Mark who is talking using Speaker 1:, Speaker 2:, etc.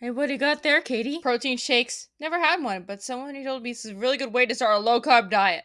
Speaker 1: Hey, what do you got there, Katie?
Speaker 2: Protein shakes. Never had one, but someone told me this is a really good way to start a low carb diet.